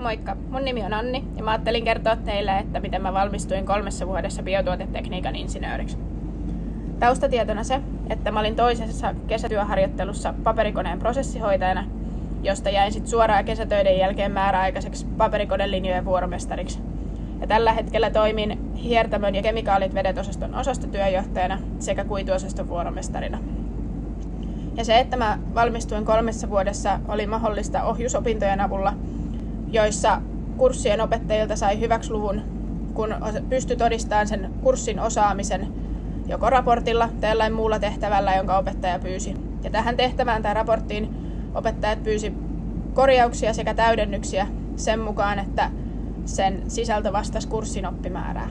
Moikka, mun nimi on Anni ja mä ajattelin kertoa teille, että miten mä valmistuin kolmessa vuodessa biotuotetekniikan insinööriksi. Taustatietona se, että mä olin toisessa kesätyöharjoittelussa paperikoneen prosessihoitajana, josta jäin sitten suoraan kesätöiden jälkeen määräaikaiseksi paperikoneenlinjojen vuoromestariksi. Ja tällä hetkellä toimin hiertämön ja kemikaalit vedetosaston osastotyöjohtajana sekä kuituosaston vuoromestarina. Ja se, että mä valmistuin kolmessa vuodessa, oli mahdollista ohjusopintojen avulla – joissa kurssien opettajilta sai hyväksi luvun, kun pystyi todistamaan sen kurssin osaamisen joko raportilla tai jollain muulla tehtävällä, jonka opettaja pyysi. Ja tähän tehtävään tai raporttiin opettajat pyysi korjauksia sekä täydennyksiä sen mukaan, että sen sisältö vastasi kurssin oppimäärää.